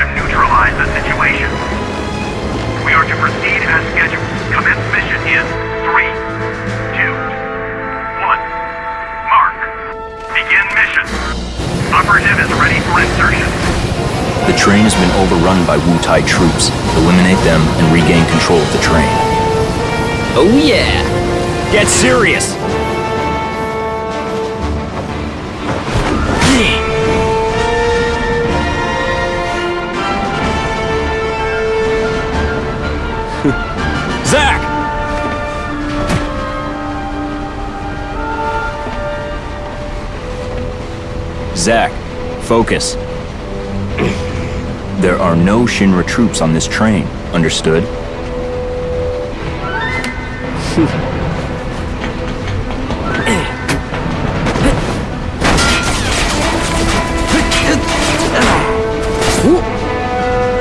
to neutralize the situation. We are to proceed as scheduled. Commence mission in 3, 2, 1. Mark. Begin mission. Operative is ready for insertion. The train has been overrun by Wutai troops. Eliminate them and regain control of the train. Oh yeah! Get serious! Zack, focus. There are no Shinra troops on this train, understood?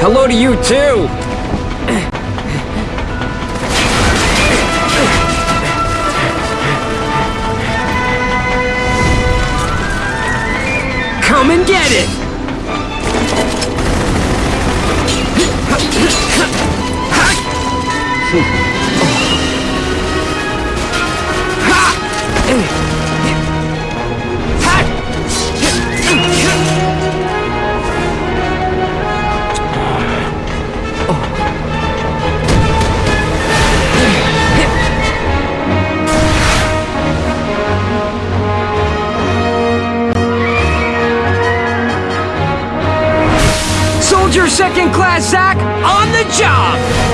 Hello to you too! Come and get it! Soldier second class Zack on the job!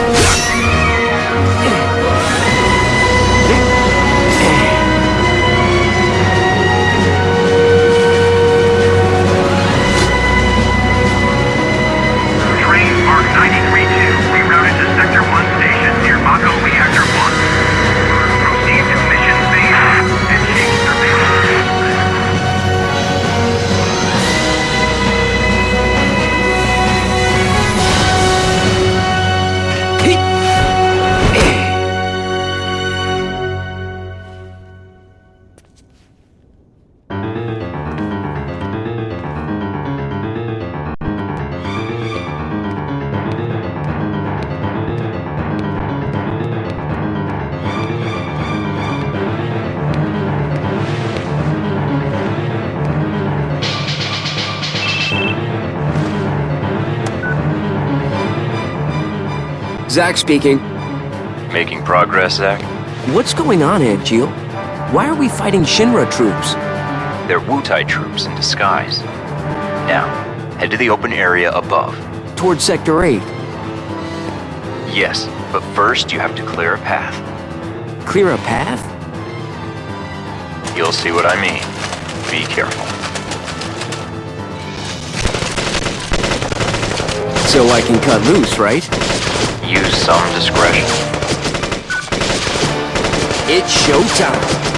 Zack speaking. Making progress, Zack? What's going on, Jill? Why are we fighting Shinra troops? They're Wutai troops in disguise. Now, head to the open area above. Towards Sector 8. Yes, but first you have to clear a path. Clear a path? You'll see what I mean. Be careful. So I can cut loose, right? Use some discretion. It's showtime.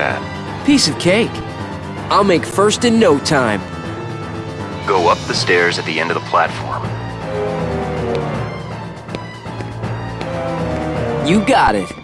Bad. Piece of cake. I'll make first in no time. Go up the stairs at the end of the platform. You got it.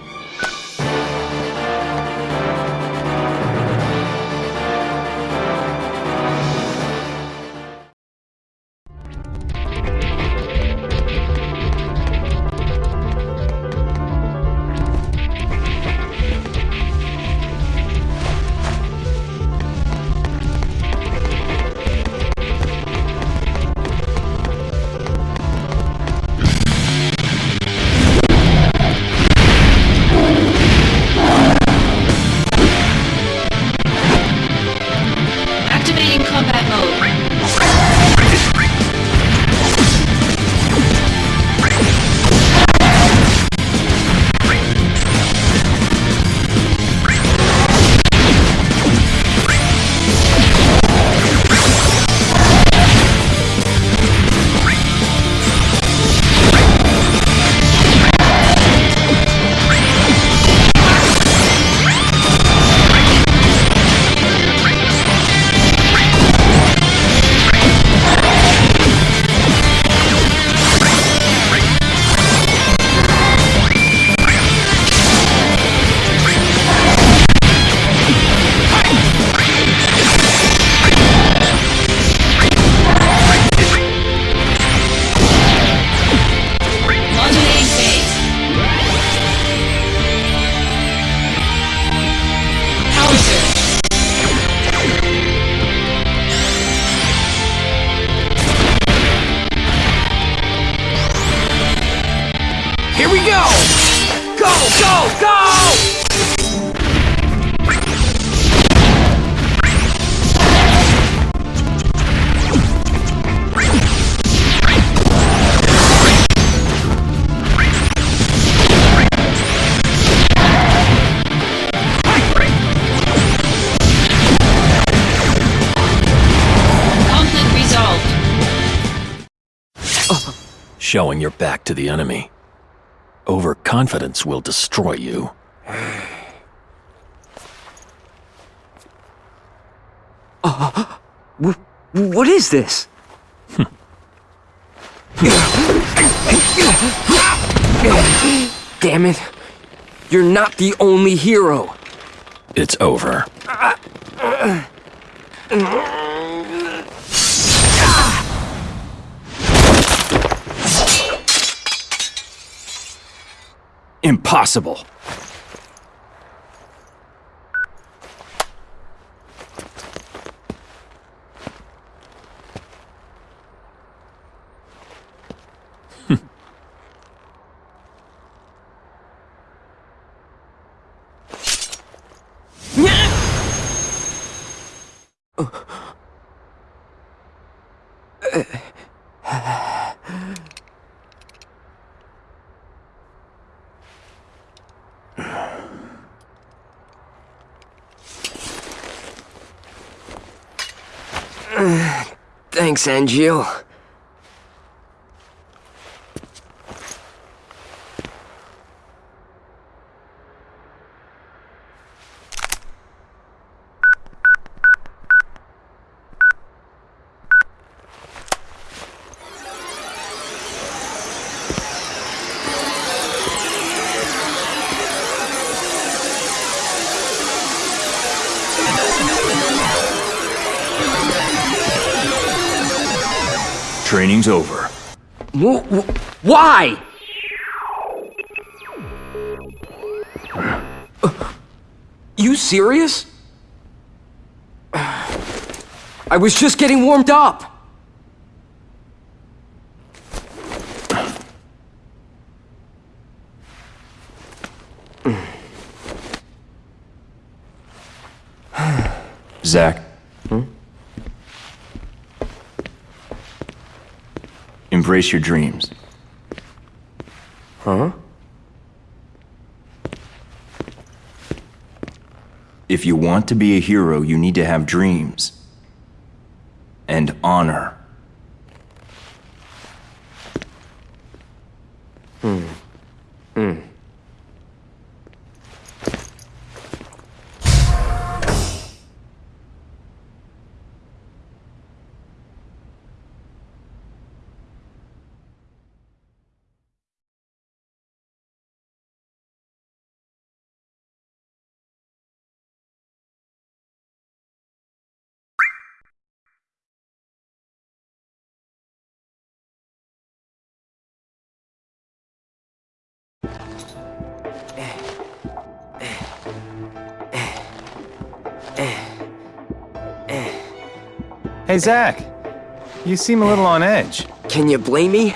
Showing your back to the enemy. Overconfidence will destroy you. What is this? Damn it. You're not the only hero. It's over. Impossible. Thanks, Angeal. Training's over. Wh- wh- why? Uh, you serious? I was just getting warmed up. Zack. Embrace your dreams. Huh? If you want to be a hero, you need to have dreams. And honor. Hey, Zack. You seem a little on edge. Can you blame me?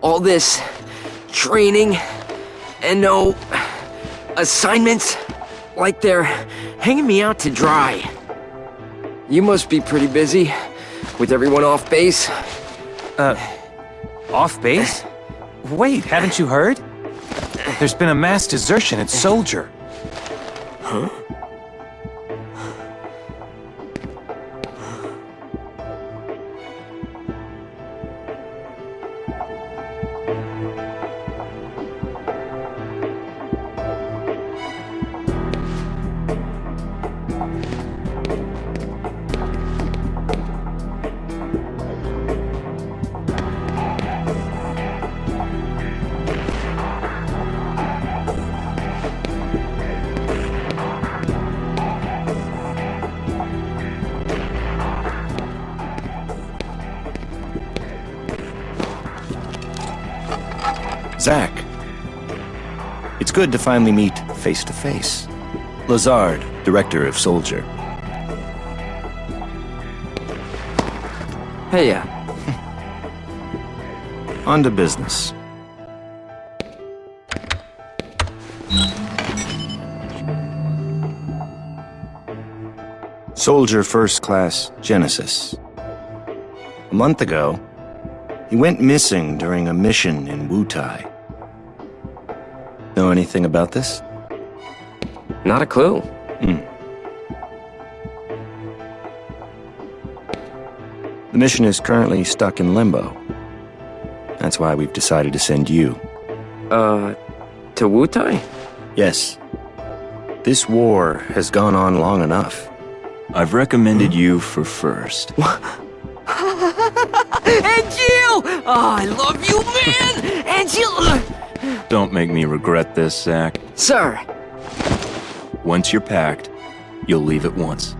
All this training and no assignments, like they're hanging me out to dry. You must be pretty busy with everyone off base. Uh, off base? Wait, haven't you heard? There's been a mass desertion at Soldier. Zack. It's good to finally meet face to face. Lazard, director of Soldier. Hey, uh, On to business. Soldier First Class Genesis. A month ago, he went missing during a mission in Wutai. Know anything about this? not a clue. The mission is currently stuck in limbo. That's why we've decided to send you. Uh, to Wutai? Yes. This war has gone on long enough. I've recommended you for first. Angeal! Oh, I love you, man! Angeal! Don't make me regret this, Zack. Sir, Once you're packed, you'll leave at once.